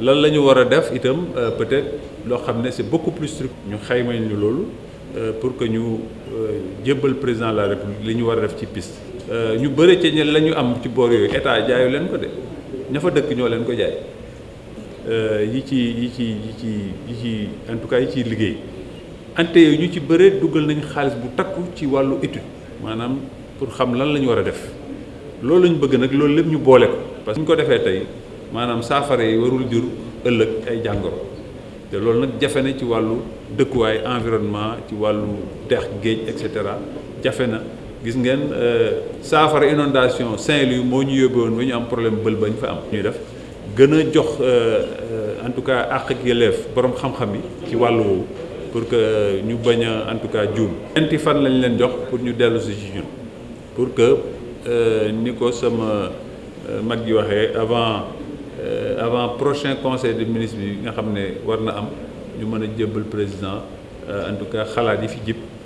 lan itam peut-être c'est beaucoup plus strict ñu ñu loolu pour que ñu jébbal président de la république li ñu war a def ci piste. ñu ci de ña fa dëkk ñoo leen ko jaay yi yi ci en tout cas yi liggéey ante yooyu ñu ci dugal nañ xaalis bu takku ci wàllu étude maanaam pour xam lan def bëgg. Maanaam saafara yi warul jur ëllëg ay jàngoro te loolu nag jafe na ci wàllu dëkkuwaay environnement ci wàllu dex géej et cetera jafe na gis ngeen saafara inondation Saint-Louis moo ñu yóbbe woon ba ñu am problème bël ba ñu fa am. ñuy def gën a jox en tout cas àq ak yelleef borom xam-xam yi ci wàllu woowu pour que ñu bañ a en tout cas juum. ñeenti fan lañ leen jox pour ñu dellu si ci ñun pour que ni ko sama mag gi waxee avant. Avant prochain conseil des ministres bi nga xam ne président euh, en tout cas xalaat yi